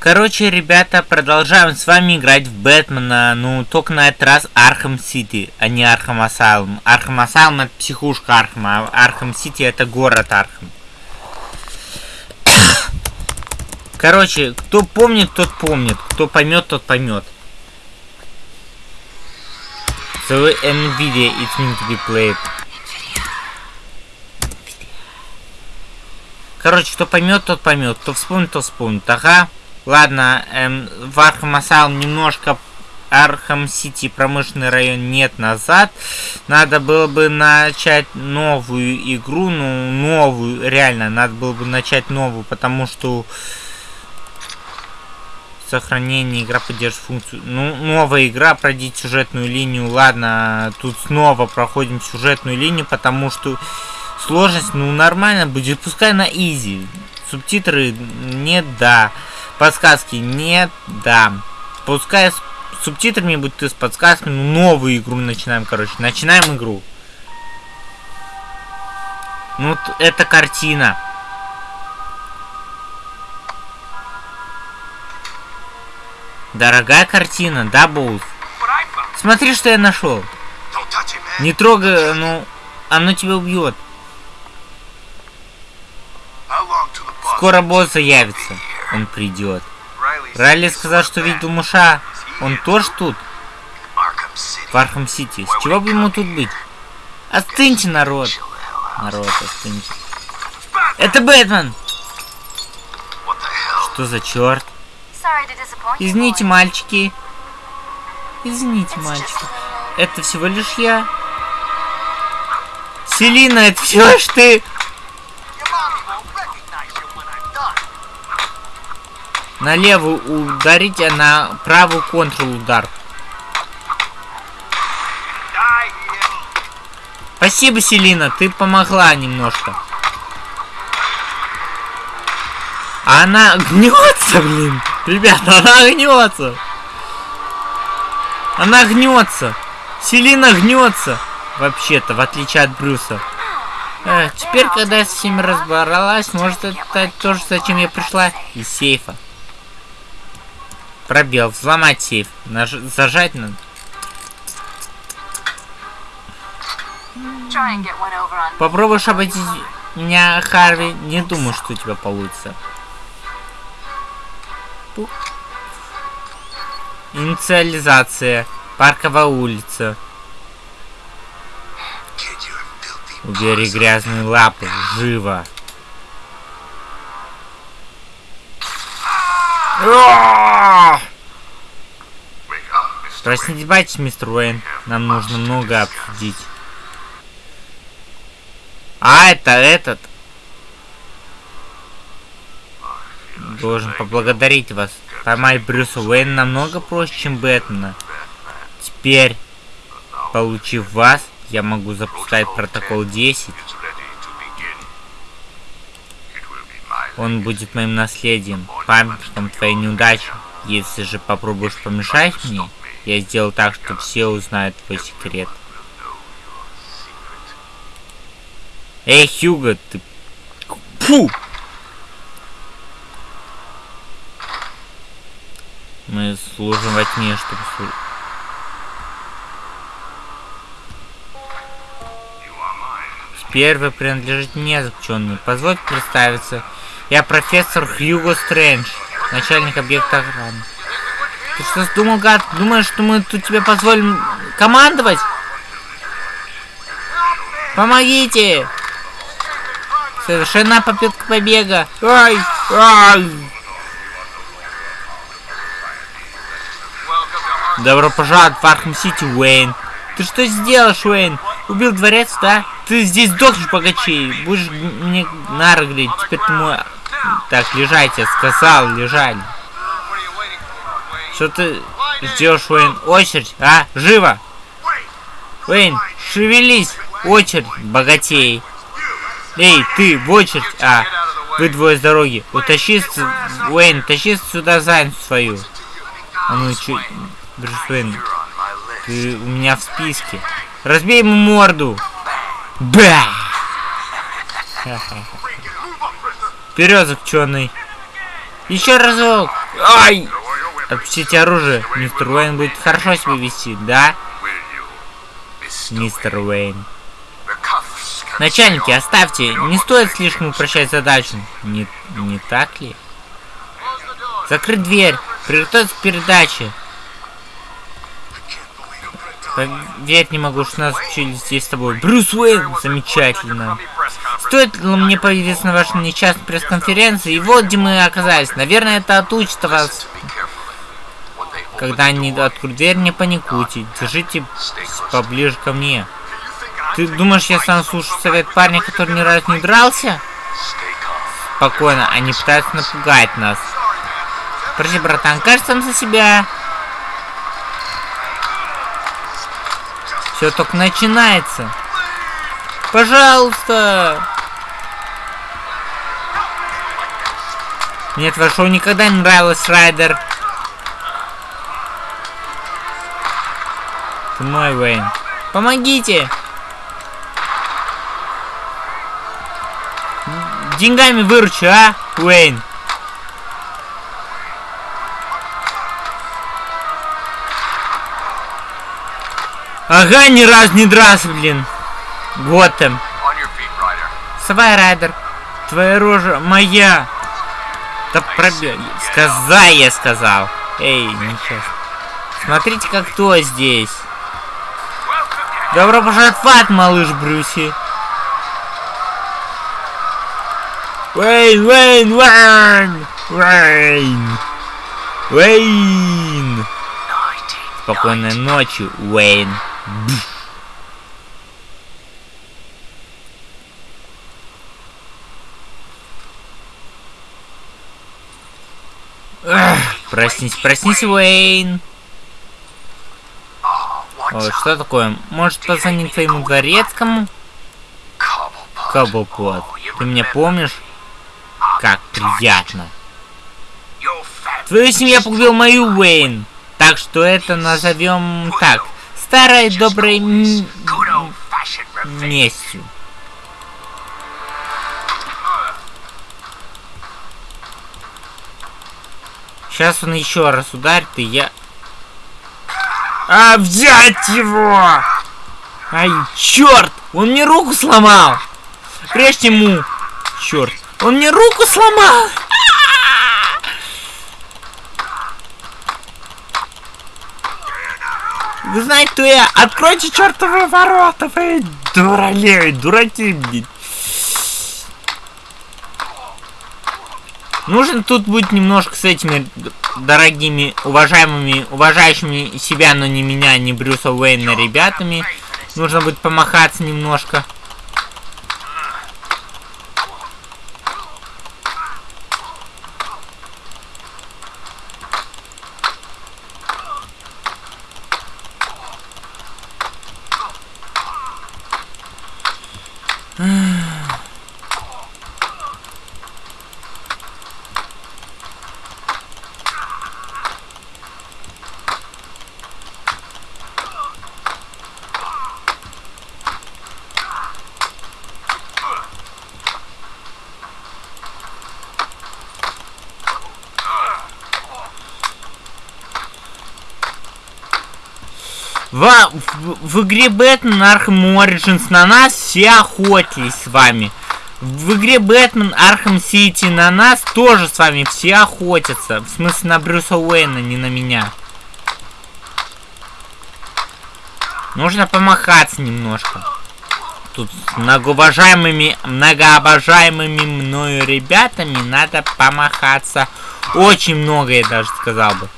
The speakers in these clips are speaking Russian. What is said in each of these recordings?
Короче, ребята, продолжаем с вами играть в Бэтмена, ну, только на этот раз Arkham City, а не Arkham Asylum. Arkham Asylum это психушка Архама, а Arkham City это город Архам. Короче, кто помнит, тот помнит, кто поймет, тот поймет. So NVIDIA, it's meant to be played. Короче, кто поймет, тот поймет, кто вспомнит, тот вспомнит. Ага. Ладно, эм, в Arkham Asylum немножко Arkham City промышленный район нет назад. Надо было бы начать новую игру, ну, новую, реально, надо было бы начать новую, потому что сохранение игра поддерживает функцию. Ну, новая игра, пройдите сюжетную линию. Ладно, тут снова проходим сюжетную линию, потому что сложность, ну, нормально будет. Пускай на изи. Субтитры нет, да. Подсказки нет, да. Пускай с субтитрами будет и с подсказками. Ну, новую игру начинаем, короче. Начинаем игру. Ну, это картина. Дорогая картина, да, Боус? Смотри, что я нашел. Не трогай, ну, оно тебя убьет. Скоро босс заявится. Он придет. Райли сказал, что видел Муша. Он тоже тут? В Архам Сити. С чего бы ему тут быть? Остыньте, народ. Народ, остыньте. Это Бэтмен! Что за черт? Извините, мальчики. Извините, мальчики. Это всего лишь я. Селина, это всего лишь ты. На левую ударить, а на правую контрол удар. Спасибо, Селина, ты помогла немножко. А она гнется, блин. Ребята, она гнется. Она гнется. Селина гнется. Вообще-то, в отличие от Брюса. Эх, теперь, когда я с всеми разбралась, может это тоже, зачем я пришла? Из сейфа. Пробел. Взломать сейф. Наж... Зажать надо. Попробуешь обойти меня, Харви. Не думаю, что у тебя получится. Инициализация. Парковая улица. Убери грязные лапы. Живо. Проснитесь, мистер Уэйн. Нам нужно много обсудить. А, это этот. Должен поблагодарить вас. Поймать Брюса Уэйна намного проще, чем Бэтмена. Теперь, получив вас, я могу запускать протокол 10. Он будет моим наследием, памятником твоей неудачи. Если же попробуешь помешать мне, я сделаю так, что все узнают твой секрет. Эй, Хьюго, ты... Фу! Мы служим во тьме, чтобы. Теперь вы принадлежите мне, заключенный. Позвольте представиться. Я профессор Хьюго Стрэндж, начальник объекта охраны. Ты что думал, гад? Думаешь, что мы тут тебе позволим командовать? Помогите! Совершена попытка побега. Ай! Ай! Добро пожаловать в Архам Сити, Уэйн. Ты что сделаешь, Уэйн? Убил дворец, да? Ты здесь дохнешь богачей. Будешь мне нарыгрить. Теперь ты мой так, лежайте, сказал, лежать. Что ты ждешь, Уэйн? Очередь, а? Живо! Уэйн, шевелись! Очередь, богатей. Эй, ты, в очередь, а? Вы двое с дороги. Утащи, Уэйн, тащи сюда задницу свою. А ну, чё... Брюс Уэйн, ты у меня в списке. Разбей ему морду. Ба! Вперед, заключенный. Еще разок. Ай! Отпустите оружие. Мистер Уэйн будет хорошо себя вести, да? Мистер Уэйн. Начальники, оставьте. Не стоит слишком упрощать задачу. Не, не так ли? Закрыть дверь. Приготовиться к передаче. Поверить не могу, что нас учили здесь с тобой. Брюс Уэйн! Замечательно. Стоит ли мне появиться на вашей несчастной пресс-конференции? И вот где мы оказались. Наверное, это отучит вас. Когда они откроют дверь, не паникуйте. Держите поближе ко мне. Ты думаешь, я сам слушаю совет парня, который ни разу не дрался? Спокойно, они пытаются напугать нас. Прости, братан, кажется, он за себя. Все только начинается. Пожалуйста. Мне твое шоу никогда не нравилось, Райдер. Ты мой, Уэйн. Помогите! Деньгами выручу, а, Уэйн? Ага, ни раз не дрался, блин. Готэм. Вставай, Райдер. Твоя рожа моя. Да пробей. Сказай, я сказал. Эй, ничего. Смотрите, как кто здесь. Добро пожаловать в ад, малыш Брюси. Уэйн, Уэйн, Уэйн, Уэйн, Уэйн. Спокойной ночи, Уэйн. Проснись, проснись, Уэйн. Ой, что такое? Может позвонить твоему дворецкому? Каблплот, ты меня помнишь? Как приятно. Твою семью погубил мою Уэйн. Так что это назовем так. Старой доброй местью. Сейчас он еще раз ударит, и я... А, взять его! Ай, черт! Он мне руку сломал! Прежде ему! Черт! Он мне руку сломал! Вы знаете, кто я? Откройте чертовы ворота, вы дуралей, дураки, блин. Нужно тут быть немножко с этими дорогими, уважаемыми, уважающими себя, но не меня, не Брюса Уэйна ребятами. Нужно будет помахаться немножко. В, в, игре Бэтмен Arkham Origins на нас все охотились с вами. В игре Бэтмен Arkham City на нас тоже с вами все охотятся. В смысле на Брюса Уэйна, не на меня. Нужно помахаться немножко. Тут с многоуважаемыми, многообожаемыми мною ребятами надо помахаться. Очень много, я даже сказал бы.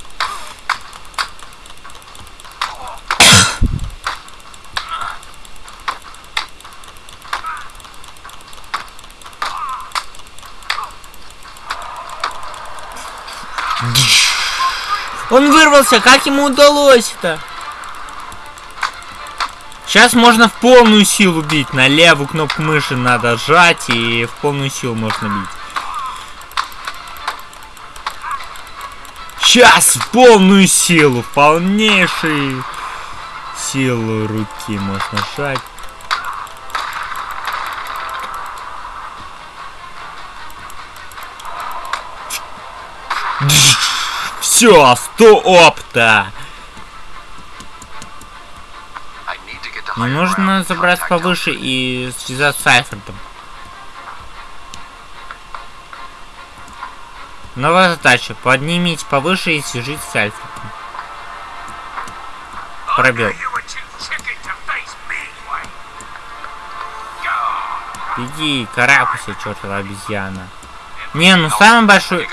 Он вырвался, как ему удалось это? Сейчас можно в полную силу бить. На левую кнопку мыши надо сжать и в полную силу можно бить. Сейчас в полную силу, полнейшую силу руки можно сжать. Все, сто опта. Мне нужно забраться повыше и связаться с Альфредом. Новая задача. Поднимите повыше и свяжитесь с Альфредом. Пробел. Иди, карабкайся, чертова обезьяна. Не, ну самый большой...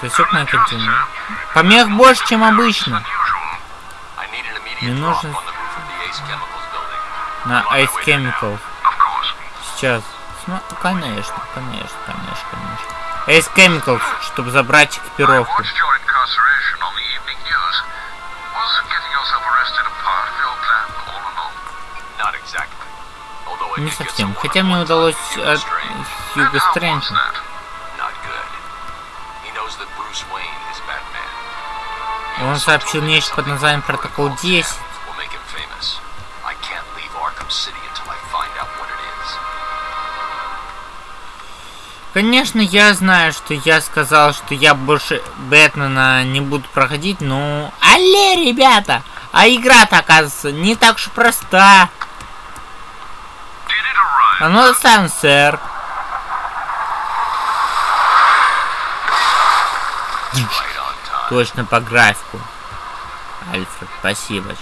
Засек на континент. Помех больше, чем обычно. Мне нужно... На Ice Chemicals. Сейчас. Ну, конечно, конечно, конечно, конечно. Ace Chemicals, чтобы забрать экипировку. Не совсем. Хотя мне удалось от Хьюго Стрэнджа. Он сообщил нечто под названием Протокол 10. Конечно, я знаю, что я сказал, что я больше Бэтмена не буду проходить, но... Алле, ребята! А игра-то, оказывается, не так уж проста. А ну сам, сэр. Точно по графику. Альфред, спасибо.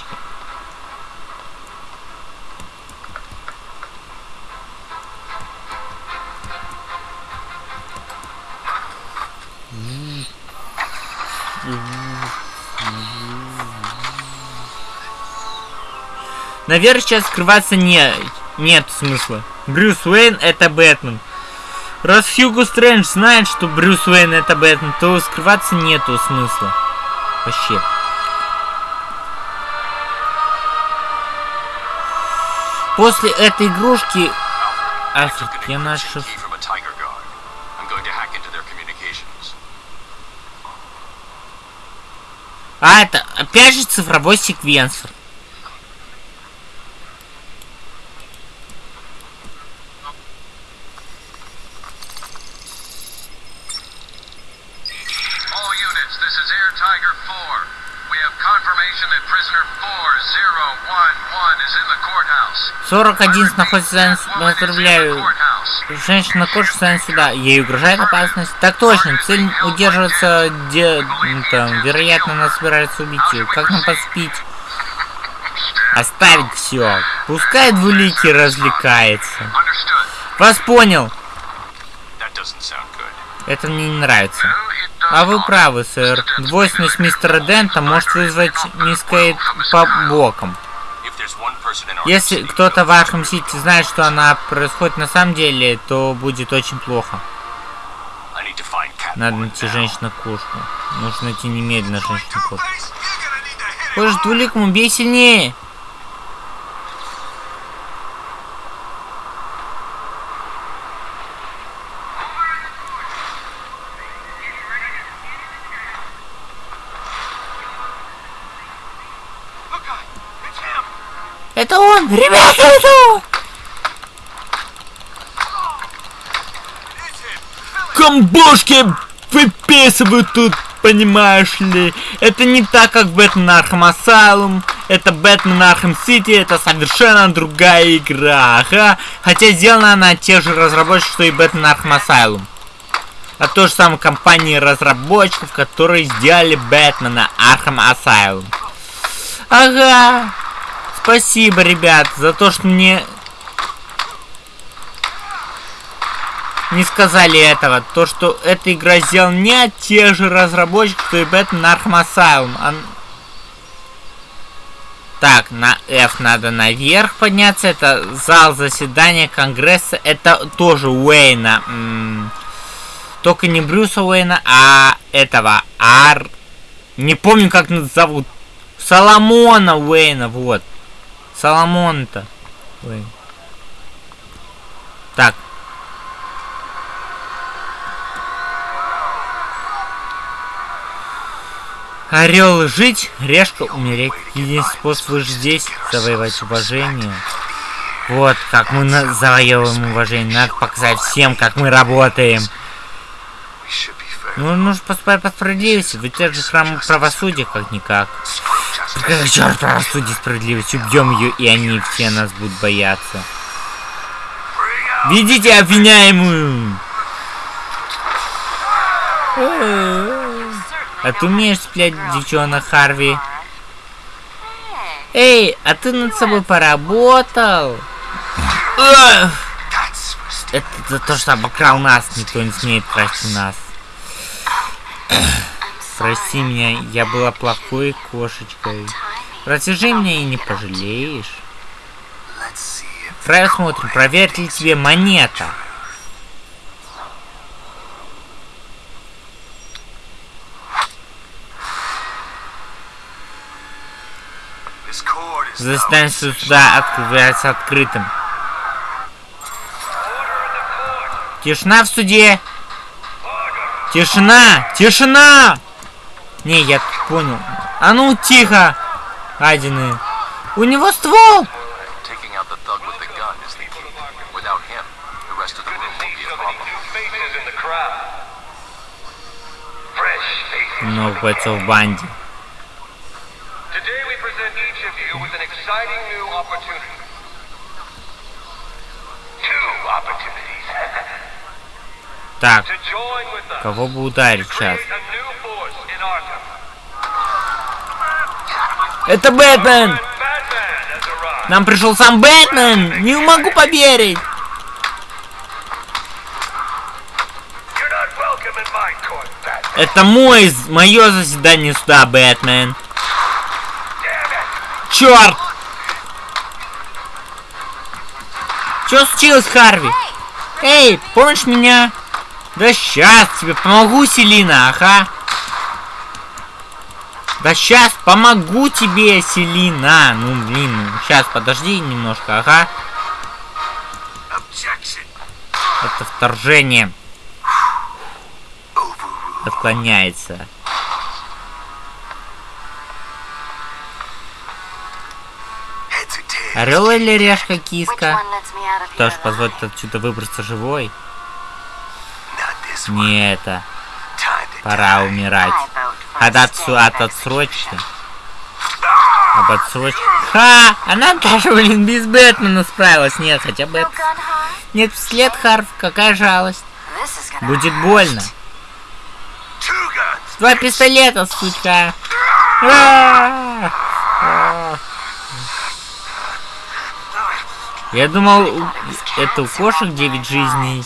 Наверное, сейчас скрываться не, нет смысла. Брюс Уэйн это Бэтмен. Раз Хьюго Стрэндж знает, что Брюс Уэйн это Бэтмен, то скрываться нету смысла. Вообще. После этой игрушки... Альфред, я нашел... А, это опять же цифровой секвенсор. Сорок один находится поздравляю. Женщина на коже сюда. Ей угрожает опасность. Так точно. Цель удерживаться, где там, вероятно, нас собирается убить. Как нам поступить? Оставить все. Пускай двуликий развлекается. Вас понял. Это мне не нравится. А вы правы, сэр. Двойственность мистера Дента может вызвать мисс Кейт по бокам. Если кто-то в Архам Сити знает, что она происходит на самом деле, то будет очень плохо. Надо найти женщину-кошку. Нужно найти немедленно женщину-кошку. Позже двуликому бей сильнее! Это он! Ребята, это он! Комбошки выписывают тут, понимаешь ли. Это не так, как Бэтмен Arkham Asylum. Это Бэтмен Arkham City, это совершенно другая игра, ага. Хотя сделана она те же разработчики, что и Бэтмен Arkham Asylum. От той же самой компании разработчиков, которые сделали Бэтмена Arkham Asylum. Ага. Спасибо, ребят, за то, что мне не сказали этого. То, что эта игра сделана не тех же разработчиков, что и Batman Arkham Asylum. Так, на F надо наверх подняться. Это зал заседания Конгресса. Это тоже Уэйна. М -м только не Брюса Уэйна, а этого Ар... Не помню, как зовут. Соломона Уэйна, вот. Соломон-то. Так. Орел жить, решка умереть. Единственный способ выжить здесь завоевать уважение. Вот как мы завоевываем уважение. Надо показать всем, как мы работаем. Ну, нужно поступать по справедливости. Ведь это же храм правосудия, как-никак. Какая черт правосудие и справедливость? Убьем ее, и они все нас будут бояться. Ведите обвиняемую! А ты умеешь сплять, девчонок Харви? Эй, а ты над собой поработал? Это за то, что обокрал нас, никто не смеет простить нас. Прости меня, я была плохой кошечкой. Развяжи меня и не пожалеешь. Давай смотрим, проверит ли тебе монета. Заседание суда открывается открытым. Тишина в суде! Тишина! Тишина! Не, я понял. А ну, тихо! Адины. У него ствол! Много бойцов в банде. Так, кого бы ударить сейчас? Это Бэтмен! Нам пришел сам Бэтмен! Не могу поверить! Это мой, мое заседание суда, Бэтмен. Черт! Что случилось, Харви? Эй, помнишь меня? Да сейчас тебе помогу, Селина, ага. Да сейчас помогу тебе, Селина. Ну, блин, сейчас подожди немножко, ага. Это вторжение. Отклоняется. Орел или решка киска? Кто ж позволит отсюда выбраться живой? Не это. Пора умирать. От, отсу, от отсрочки. Об отсрочке. Ха! Она даже, блин, без Бэтмена справилась. Нет, хотя бы... Нет, след Харф, какая жалость. Будет больно. Два пистолета, сучка. Я думал, это у кошек 9 жизней.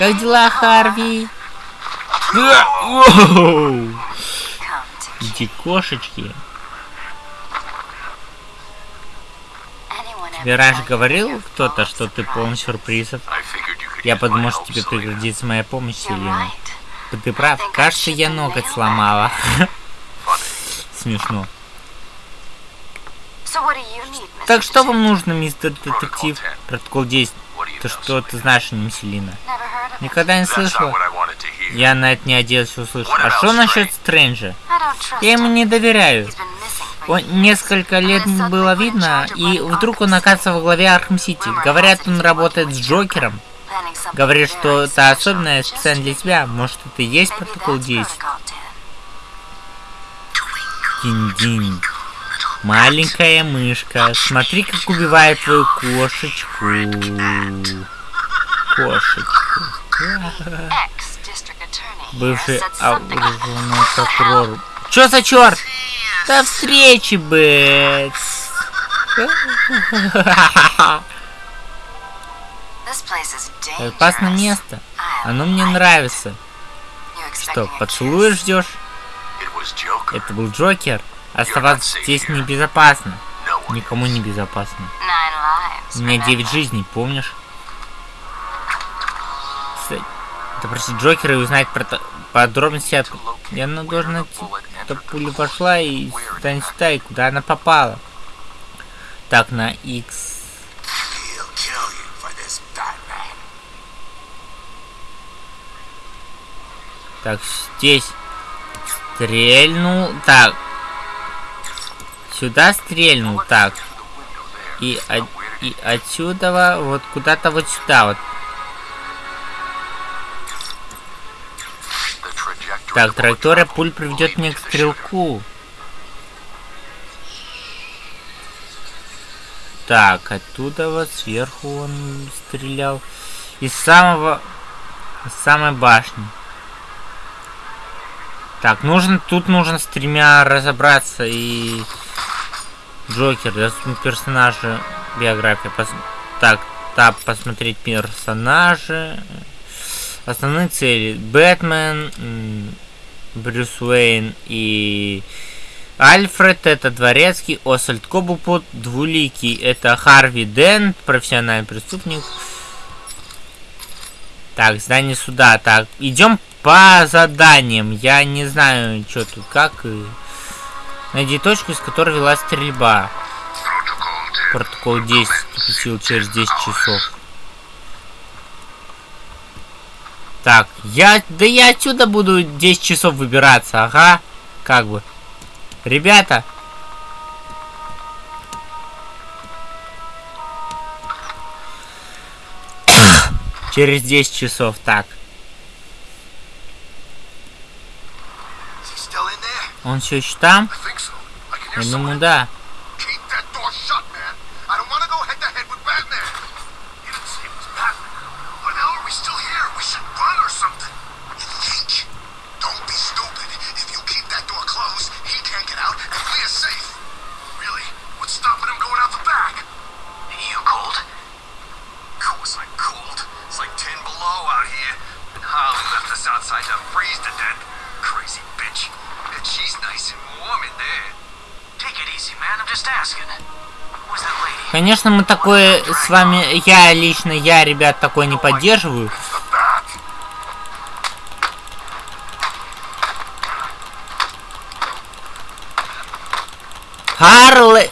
Как дела, Харви? Иди, кошечки. Тебе раньше говорил кто-то, что ты полон сюрпризов? Я подумал, что тебе пригодится моя помощь, Селина. Ты прав, кажется, я ноготь сломала. Смешно. Так что вам нужно, мистер детектив? Протокол 10. Ты что ты знаешь о нем, Селина? Никогда не слышала. Я на это надеялся услышать. А что насчет Стрэнджа? Я ему не доверяю. Его несколько лет не было видно, и вдруг он оказывается во главе Arkham City. Говорят, он работает с Джокером. Говорит, что это особенное специально для тебя. Может, это и есть протокол 10? Динь-динь. Маленькая мышка, смотри, как убивает твою кошечку. Кошечку. Бывший окружной прокурор. Чё за черт? До встречи, Бэт. Опасное место. Оно мне нравится. Что, поцелуешь ждешь? Это был Джокер. Оставаться здесь небезопасно. Никому не безопасно. У меня 9 жизней, помнишь? Допросить Джокера и узнать про подробности от... Я ну, должен найти, что пуля пошла и сюда сюда, и куда она попала. Так, на X. Так, здесь стрельнул. Так, Сюда стрельнул, так. И, от, и отсюда вот куда-то вот сюда вот. Так, траектория пуль приведет меня к стрелку. Так, оттуда вот сверху он стрелял. Из самого... Из самой башни. Так, нужно, тут нужно с тремя разобраться и... Джокер, персонажи, биография. Пос... Так, тап, посмотреть персонажи. Основные цели. Бэтмен, Брюс Уэйн и Альфред это дворецкий, Освальд Кобупут, двуликий это Харви Дент, профессиональный преступник. Так, здание суда. Так, идем по заданиям. Я не знаю, что тут как. Найди точку, из которой вела стрельба. Протокол 10 вступил через 10 часов. Так, я... Да я отсюда буду 10 часов выбираться, ага. Как бы. Ребята. Через 10 часов, так. Он все еще там? Я думаю, да. Конечно, мы такое с вами, я лично, я, ребят, такое не поддерживаю. Харле...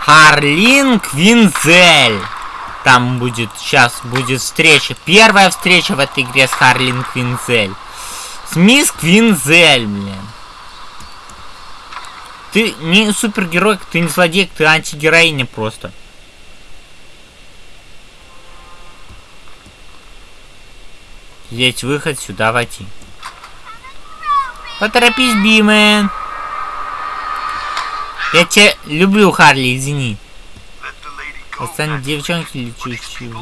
Харлин Квинзель. Там будет, сейчас будет встреча. Первая встреча в этой игре с Харлин Квинзель. С мисс Квинзель, блин. Ты не супергерой, ты не злодей, ты антигероиня просто. Здесь выход, сюда войти. Поторопись, Бимен. Я тебя люблю, Харли, извини. Остань девчонки лечущие.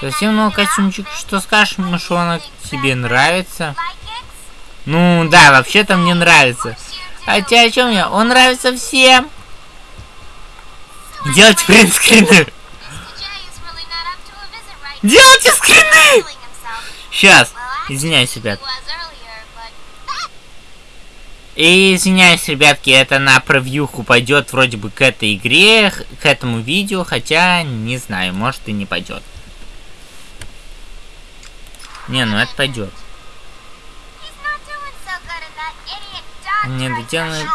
Совсем новый костюмчик. Что скажешь, мышонок? Тебе нравится? Ну, да, вообще-то мне нравится. Хотя о чем я? Он нравится всем. Делайте принтскрины. Делайте скрины! Сейчас. Извиняюсь, ребят. И извиняюсь, ребятки, это на превьюху пойдет вроде бы к этой игре, к этому видео, хотя не знаю, может и не пойдет. Не, ну это пойдет. Не доделанный...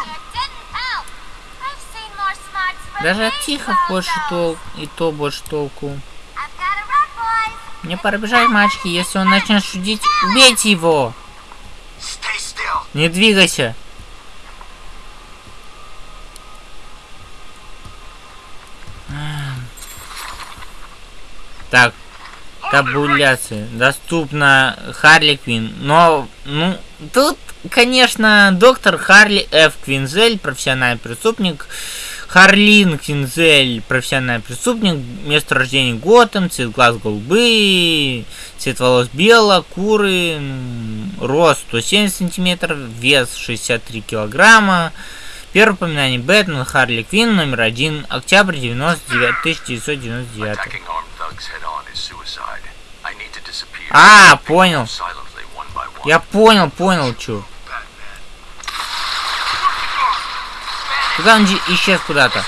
Даже от тихо больше толк, и то больше толку. Мне пора бежать, мальчики. Если он начнет шутить, убейте его. Не двигайся. Так, табуляция. Доступна Харли Квин. Но, ну, тут, конечно, доктор Харли Ф. Квинзель, профессиональный преступник, Харлин Кинзель, профессиональный преступник, место рождения Готэм, цвет глаз голубые, цвет волос бело, куры, рост 170 сантиметров, вес 63 килограмма. Первое упоминание Бэтмен, Харли Квин, номер один, октябрь 99, 1999. А, понял. Я понял, понял, чё. Куда он исчез куда-то?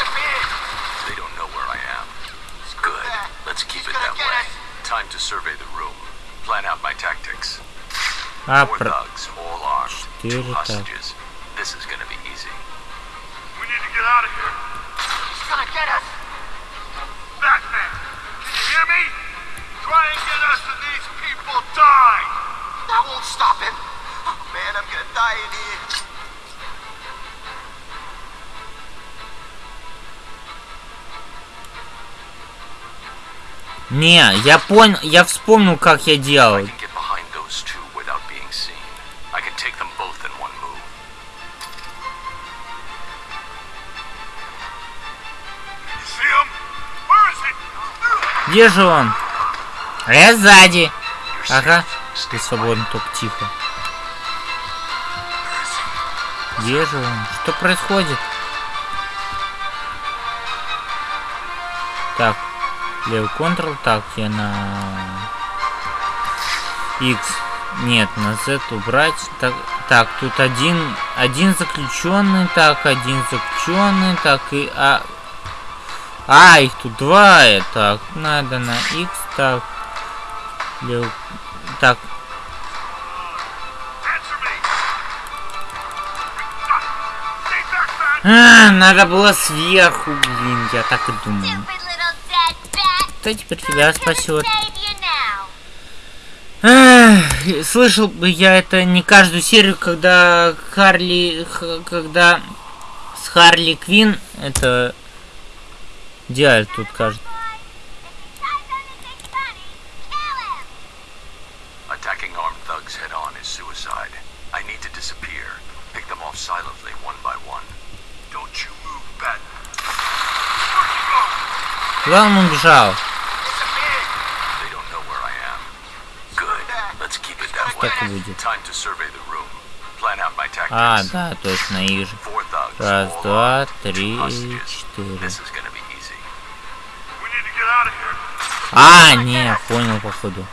А, про... Четыре так hear me? Try and get us and these people die! That won't stop him. Oh, man, I'm gonna die in here. Не, я понял, я вспомнил, как я делал. Где же он? Я сзади. Ага. Ты свободен, только тихо. Где же он? Что происходит? Так, левый контрол, так, я на X. Нет, на Z убрать. Так, так, тут один, один заключенный, так, один заключенный, так и а, а их тут два, так, надо на X, так, так! А, надо было сверху, блин, я так и думал. Кто теперь тебя спасет? Эх, слышал бы я это не каждую серию, когда Харли, когда с Харли Квин это делали тут кажется. Куда он way. Так и будет. А, да, точно, их же. Раз, два, три, четыре. This is gonna be easy. We need to get out of here. А, не, понял, походу.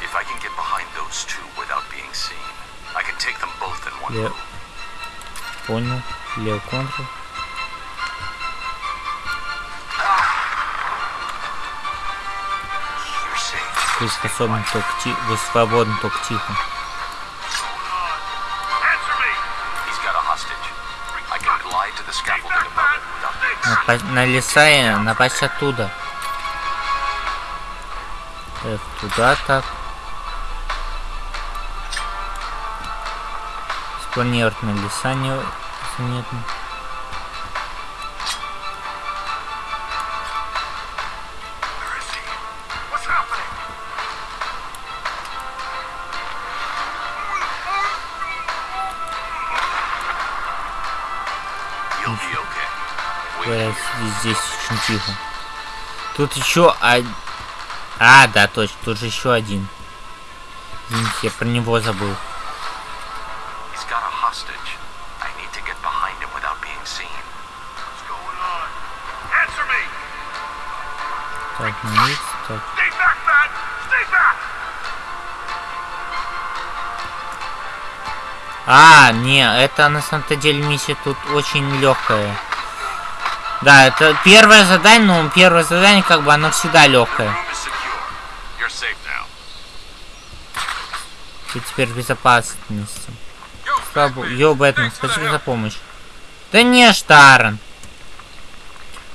If I can get behind those two without being seen, I can take them both in one move. понял. Лев контрол. To the scaffolding above it without being seen. Напасть на леса и напасть оттуда. F туда так. Спланировать на леса не... Незаметно. Здесь очень тихо. Тут еще один... А, да, точно, тут же еще один. Извините, я про него забыл. Так, X, так. А, не, это на самом-то деле миссия тут очень легкая. Да, это первое задание, но первое задание как бы оно всегда легкое. Ты теперь в безопасности. Слабо... Йо, Бэтмен, спасибо за помощь. Да не, Штарен.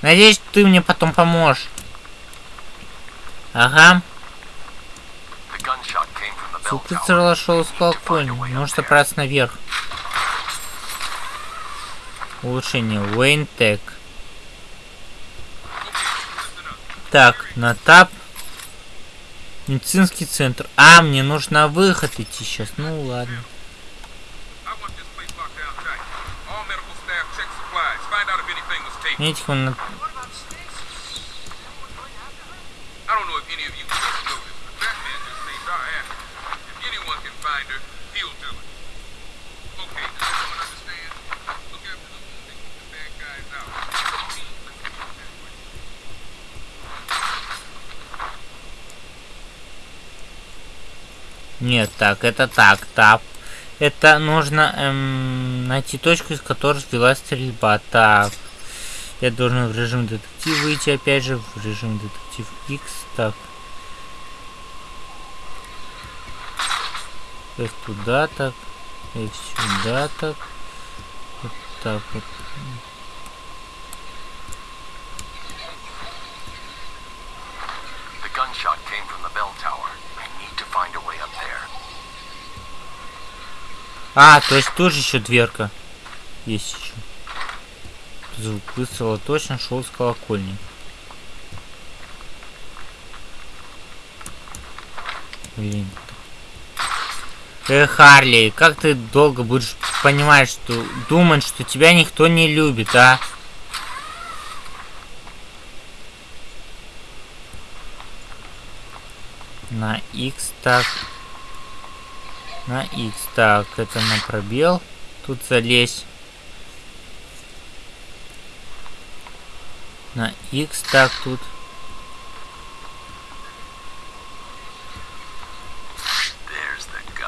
Надеюсь, ты мне потом поможешь. Ага. Звук прицела шел с колокольни. Нужно забраться наверх. Улучшение. Уэйн. Так, на тап. Медицинский центр. А, мне нужно выход идти сейчас. Ну ладно. I want Нет, так, это так, тап. Это нужно эм, найти точку, из которой велась стрельба. Так. Я должен в режим детектив выйти, опять же, в режим детектив X. Так. F туда так. F сюда так. Вот так вот. А, то есть тоже еще дверка. Есть еще. Звук выстрела точно шел с колокольни. Блин. Эх, Харли, как ты долго будешь понимать, что думать, что тебя никто не любит, а? На X так. На X так, это на пробел. Тут залезь. На X так тут.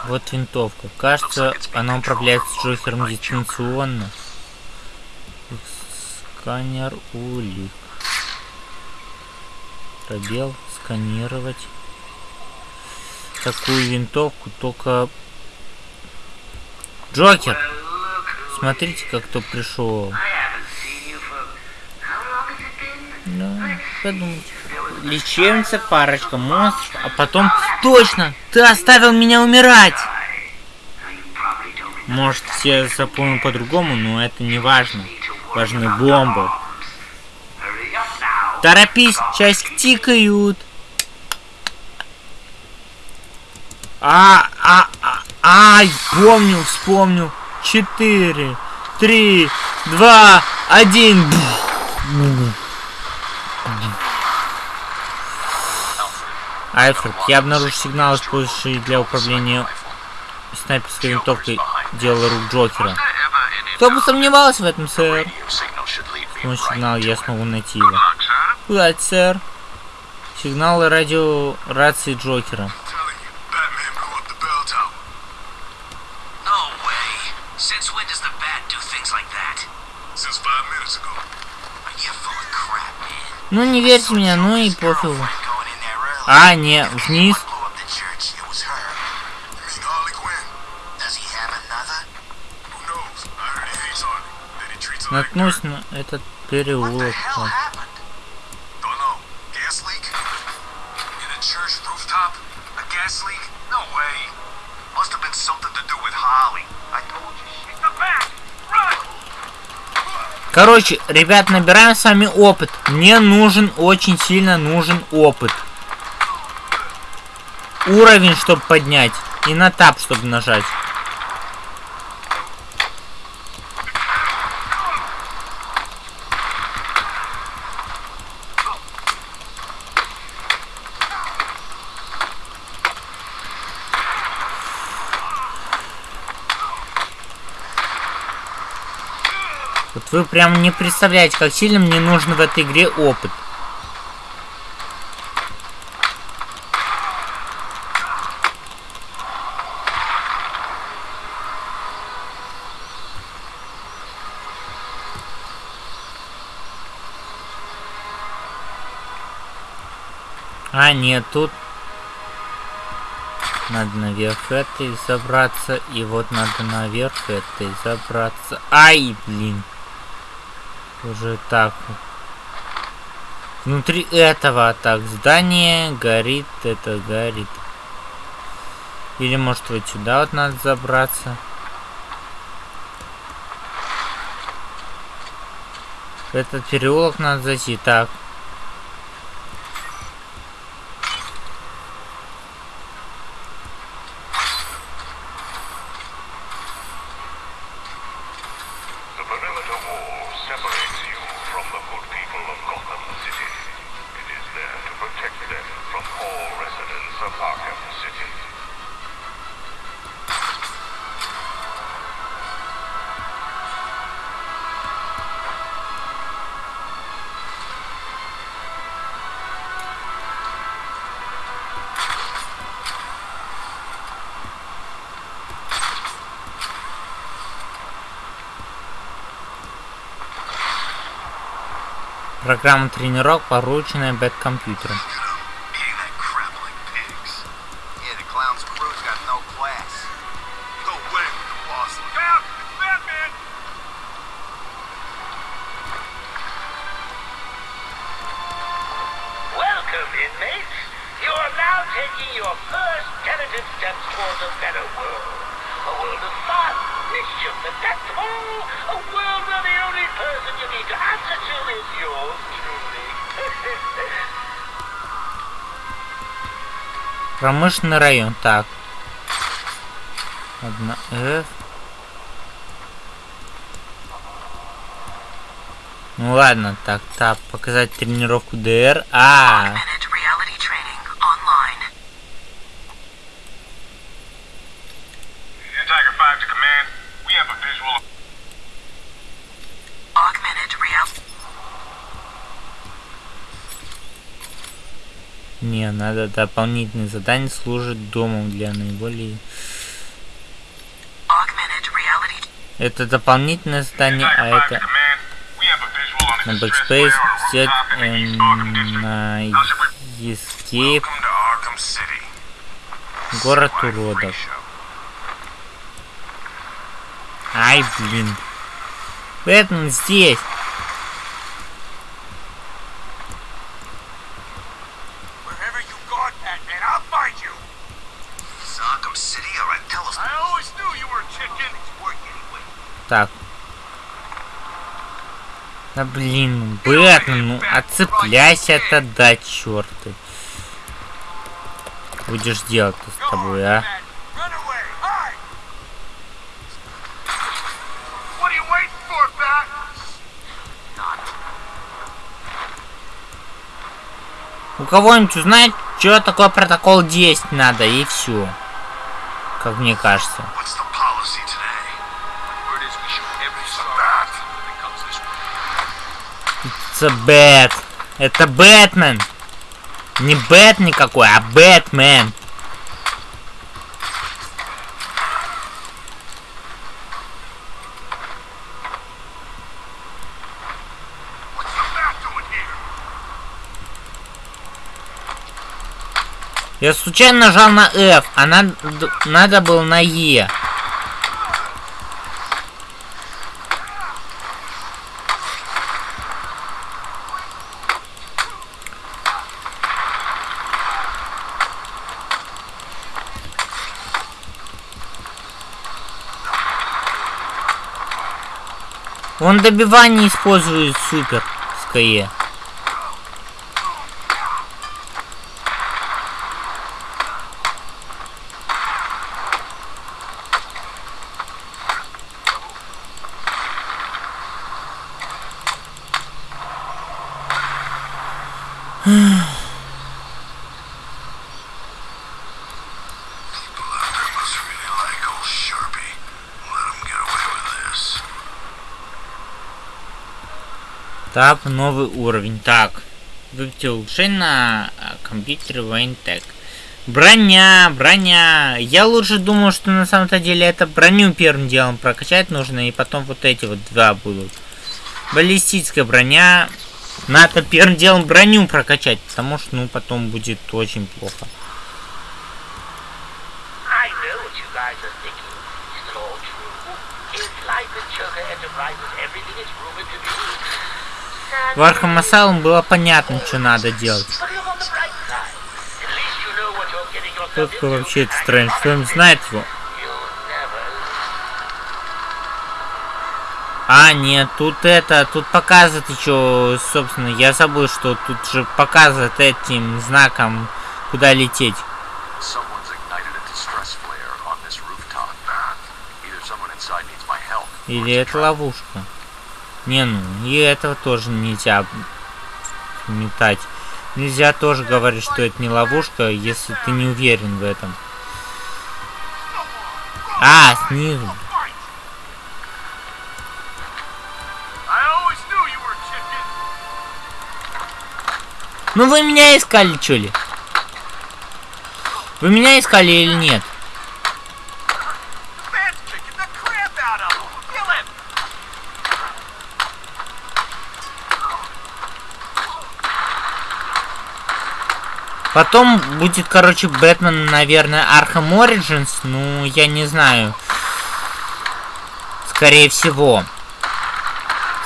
Вот винтовка. Кажется, она управляется Джокером дистанционно. Сканер улик. Пробел. Сканировать. Такую винтовку только... Джокер! Смотрите, как кто пришел. Да, подумайте. Лечебница, парочка монстров, а потом... Точно! Ты оставил меня умирать! Может, все запомнил по-другому, но это не важно. Важны бомбы. Торопись, часик тикают. А, ай, помню, вспомню. Четыре, три, два, один. Альфред, я обнаружил сигнал, использующий для управления снайперской винтовкой дело рук Джокера. Кто бы сомневался в этом, сэр? С помощью сигнала я смогу найти его. Куда, сэр? Сигналы радио рации Джокера. Ну, не верьте меня, ну и пофигу. А, не, вниз. Blew up the church? Короче, ребят, набираем с вами опыт. Мне нужен, очень сильно нужен опыт. Уровень, чтобы поднять. И на тап, чтобы нажать. Вы прям не представляете, как сильно мне нужен в этой игре опыт. А, нет, тут надо наверх этой забраться, и вот надо наверх этой забраться. Ай, блин. Уже так. Внутри этого так здание горит, это горит. Или может вот сюда вот надо забраться. Этот переулок надо зайти. Так. Программа тренировок, порученная бэткомпьютером. Промышленный район. Так. Одна F. Ну ладно, так, так, показать тренировку ДР. А, Augmented reality надо дополнительное задание служит домом для наиболее... Это дополнительное задание, а Tiger 5 это на Backspace взять эм, на. Escape город уродов. Ай, блин. Бэтмен здесь. Так. Да блин, Бэтмен, ну отцепляйся-то, да черты. Будешь делать-то с тобой, а? У кого-нибудь узнать, что такое протокол 10 надо, и все. Как мне кажется. Это Бэт. Это Бэтмен. Не Бэт никакой, а Бэтмен. Я случайно нажал на F, а надо, надо было на E. Он добивание использует супер с Так, новый уровень. Так. Выберите улучшение на а, компьютере Wayne Броня, броня. Я лучше думал, что на самом-то деле это броню первым делом прокачать нужно, и потом вот эти вот два будут. Баллистическая броня. Надо первым делом броню прокачать, потому что, ну, потом будет очень плохо. Is? Is Choker Enterprises everything it's rumored to be? В Arkham Asylum было понятно, что надо делать. Кто into. вообще этот Стрэндж? Кто-нибудь знает его? А, нет, тут это, тут показывает еще, собственно, я забыл, что тут же показывает этим знаком, куда лететь. Или это ловушка. Не, ну, и этого тоже нельзя метать. Нельзя тоже говорить, что это не ловушка, если ты не уверен в этом. А, снизу. Ну вы меня искали, чё ли? Вы меня искали или нет? Потом будет, короче, Бэтмен, наверное, Arkham Origins. Ну, я не знаю. Скорее всего.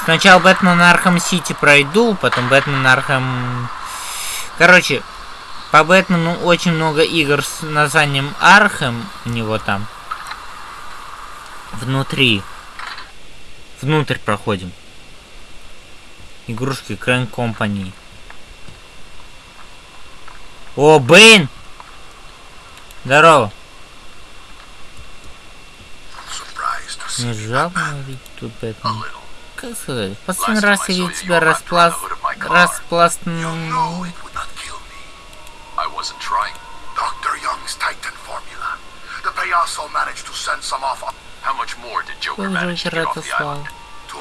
Сначала Бэтмен Arkham City пройду, потом Бэтмен Arkham... Короче, по Бэтмену очень много игр с названием Arkham у него там. Внутри. Внутрь проходим. Игрушки Крэн Компани. О, Бэйн! Здорово. Не жалко тут Бэтмен. Как сказать? В последний раз я видел тебя распласт...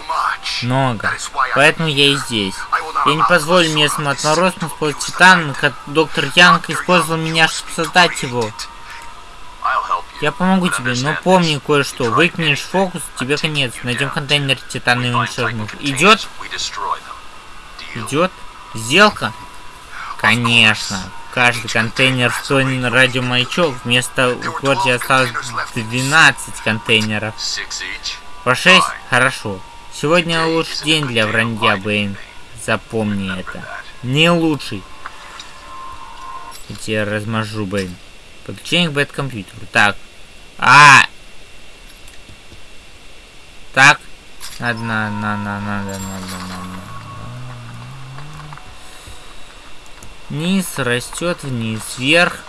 Much. Много. Поэтому я и здесь. Я не позволю местным отморозкам использовать Титан, как доктор Янг использовал меня, чтобы создать его. Я помогу тебе, но помни кое-что. Выкинешь фокус, тебе конец. Найдем контейнер Титана и уничтожим. Идет? Идет? Сделка? Конечно. Каждый контейнер встроен радиомаячок. Вместо в осталось 12 контейнеров. По 6? Хорошо. Сегодня лучший день для вранья, Бэйн. Запомни это. Не лучший. Я тебя размажу, Бэйн. Подключение к бэт-компьютеру. Так. А! Так. Надо, на, на, на, надо, надо, надо. Низ растет вниз, вверх.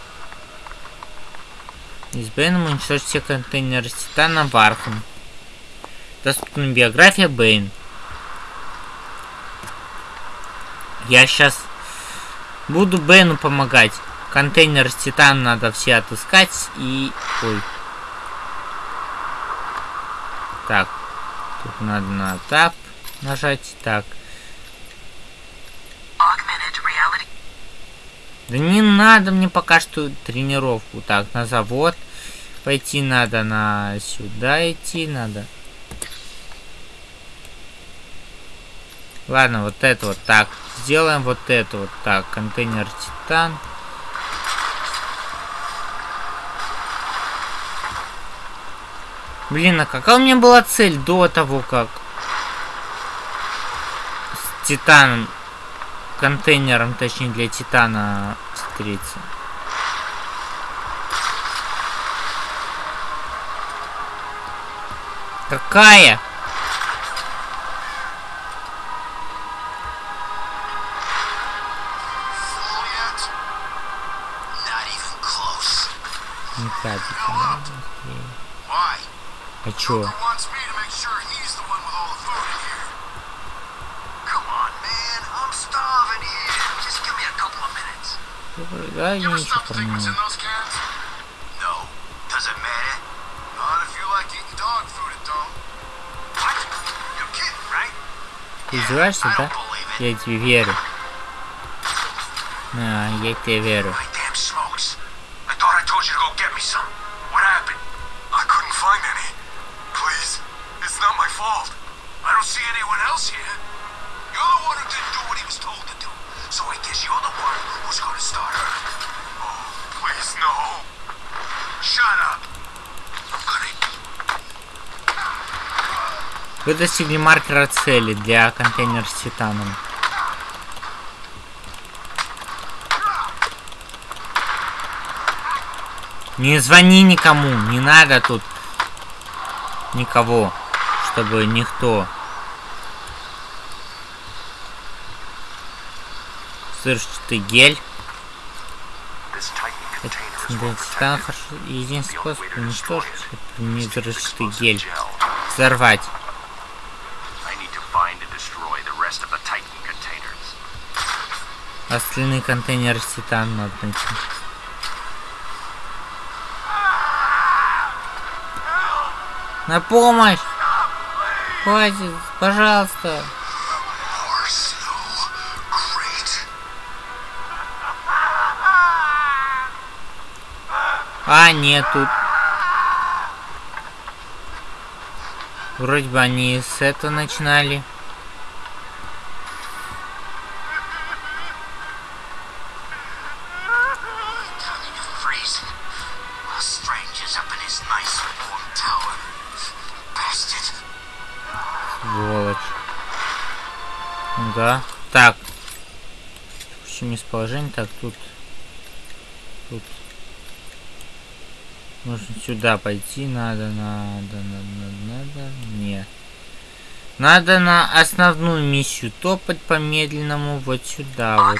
И с Бэйном уничтожить все контейнеры с Титаном в Архам. Доступна биография Бэйн. Я сейчас буду Бэйну помогать. Контейнер с Титаном надо все отыскать и... Ой. Так. Тут надо на Tab нажать. Так. Да не надо мне пока что тренировку. Так, на завод пойти надо, на сюда идти надо. Ладно, вот это вот так. Сделаем вот это вот так. Контейнер Титан. Блин, а какая у меня была цель до того, как с Титаном, контейнером, точнее для Титана встретиться? Какая? It don't. What? You're kidding, right? Ты издеваешься, да? Я тебе верю. А, я тебе верю. Вы достигли маркера цели для контейнера с титаном. Не звони никому, не надо тут никого, чтобы никто. Гель. Да, well титан protected. хорошо. Единственный способ уничтожить это use взрывчатый гель. Взорвать. I need to find and destroy the rest of the Titan containers. Остальные контейнеры с титаном надо найти. На помощь! Хватит, пожалуйста. А, нет, тут. Вроде бы они с этого начинали. Местоположение. Так, тут. Тут. Нужно сюда пойти, надо, надо, надо, надо, нет. Надо на основную миссию топать по медленному вот сюда вот.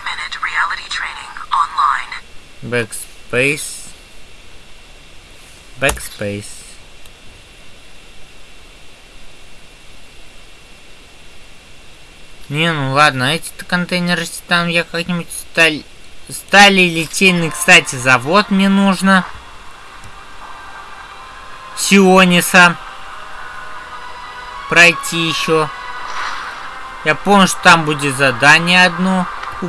Backspace. Backspace. Не, ну ладно, эти-то контейнеры там я как-нибудь сталь... Стали литейный, кстати, завод мне нужно. Сиониса. Пройти еще. Я помню, что там будет задание одно у.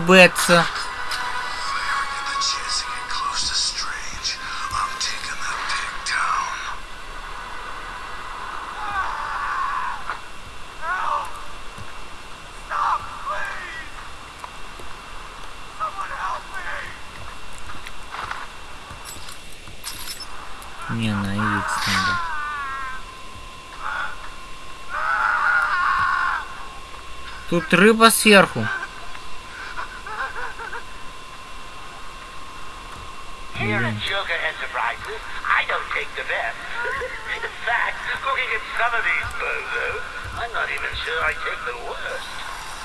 I don't take the best. The fact is cooking it's over there. I'm not even sure I take the worst.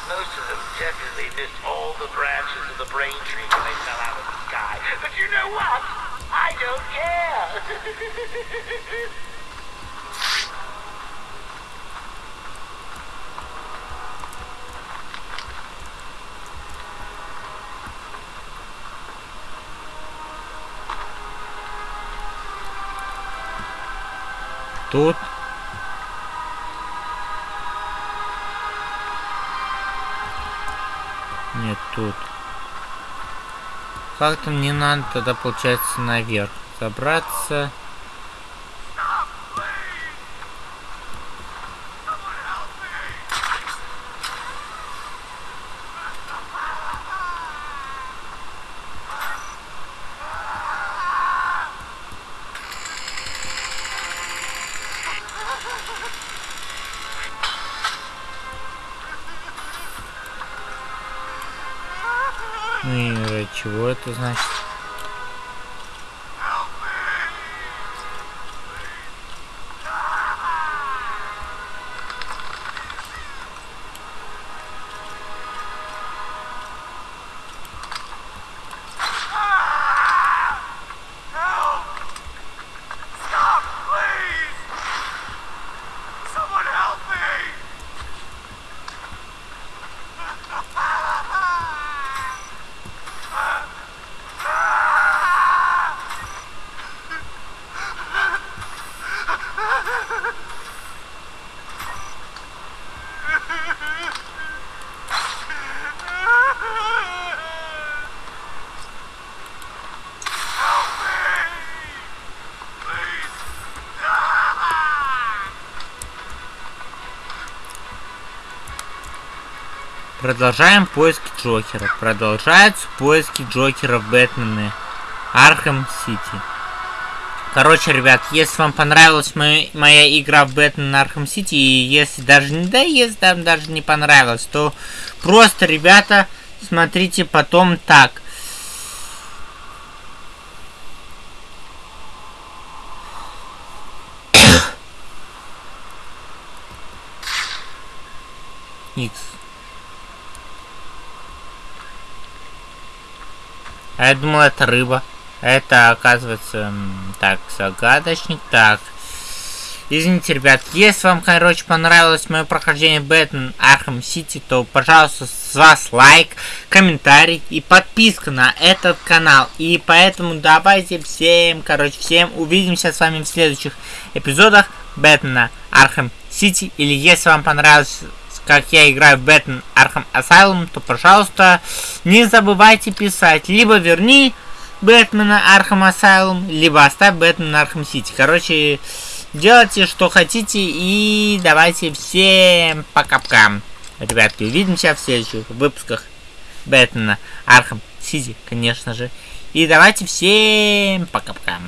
Most of them definitely missed all the branches of the brain tree when they fell out of the sky. But you know what? I don't care. Тут. Нет, тут. Как-то мне надо тогда, получается, наверх забраться. Продолжаем поиски Джокера. Продолжаются поиски Джокера в Бэтмене. Архем Сити. Короче, ребят, если вам понравилась моя, моя игра в Бэтмен Архем Сити, и если даже не да, если там даже не понравилось, то просто, ребята, смотрите потом так. X. Я думал, это рыба. Это, оказывается, так, загадочник. Так. Извините, ребят, если вам, короче, понравилось мое прохождение Бэтмен Arkham City, то, пожалуйста, с вас лайк, комментарий и подписка на этот канал. И поэтому давайте всем, короче, всем увидимся с вами в следующих эпизодах Бэтмена Arkham City. Или если вам понравилось как я играю в Бэтмен Arkham Asylum, то, пожалуйста, не забывайте писать. Либо верни Бэтмена Arkham Asylum, либо оставь Бэтмен Arkham City. Короче, делайте, что хотите, и давайте всем пока-пока. Ребятки, увидимся в следующих выпусках Бэтмена Arkham City, конечно же. И давайте всем пока-пока.